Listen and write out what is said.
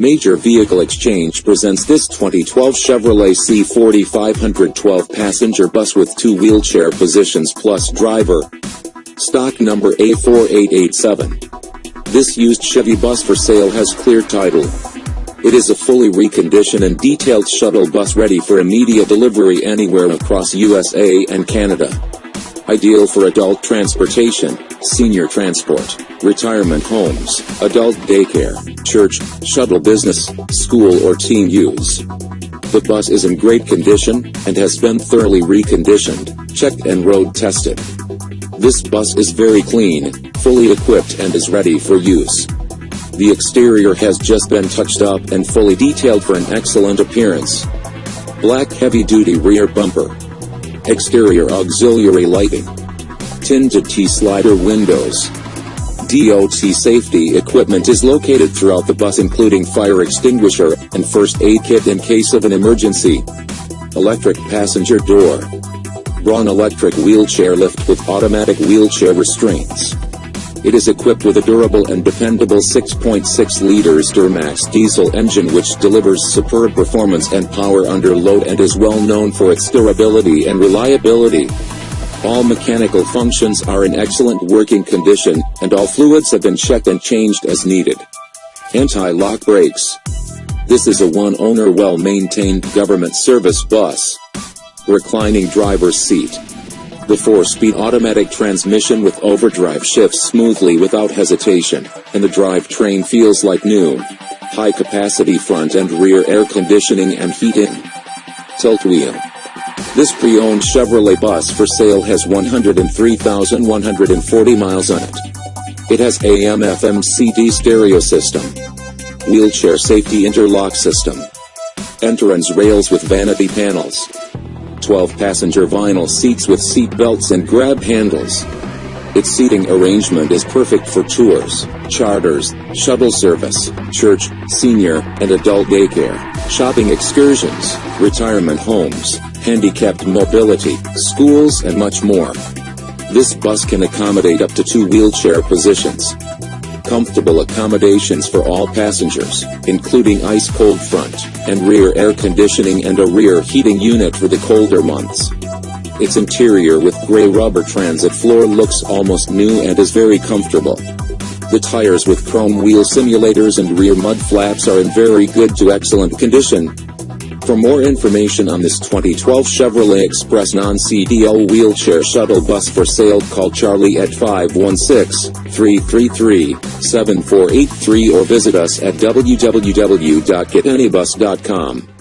Major Vehicle Exchange presents this 2012 Chevrolet C40 512 passenger bus with two wheelchair positions plus driver. Stock number A4887. This used Chevy bus for sale has clear title. It is a fully reconditioned and detailed shuttle bus ready for immediate delivery anywhere across USA and Canada. Ideal for adult transportation, senior transport, retirement homes, adult daycare, church, shuttle business, school or team use. The bus is in great condition, and has been thoroughly reconditioned, checked and road tested. This bus is very clean, fully equipped and is ready for use. The exterior has just been touched up and fully detailed for an excellent appearance. Black heavy-duty rear bumper. Exterior auxiliary lighting. Tinted T-slider windows. DOT safety equipment is located throughout the bus including fire extinguisher and first aid kit in case of an emergency. Electric passenger door. Braun electric wheelchair lift with automatic wheelchair restraints. It is equipped with a durable and dependable 6.6 liters Duramax diesel engine which delivers superb performance and power under load and is well known for its durability and reliability. All mechanical functions are in excellent working condition, and all fluids have been checked and changed as needed. Anti-lock brakes. This is a one-owner well-maintained government service bus. Reclining driver's seat. The four-speed automatic transmission with overdrive shifts smoothly without hesitation, and the drivetrain feels like new. High-capacity front and rear air conditioning and heating. Tilt wheel. This pre-owned Chevrolet bus for sale has 103,140 miles on it. It has AM FM CD stereo system. Wheelchair safety interlock system. Entrance rails with vanity panels. 12 passenger vinyl seats with seat belts and grab handles. Its seating arrangement is perfect for tours, charters, shuttle service, church, senior, and adult daycare, shopping excursions, retirement homes, handicapped mobility, schools and much more. This bus can accommodate up to two wheelchair positions. Comfortable accommodations for all passengers, including ice-cold front and rear air conditioning and a rear heating unit for the colder months. Its interior with gray rubber transit floor looks almost new and is very comfortable. The tires with chrome wheel simulators and rear mud flaps are in very good to excellent condition. For more information on this 2012 Chevrolet Express non-CDL wheelchair shuttle bus for sale call Charlie at 516-333-7483 or visit us at www.getanybus.com.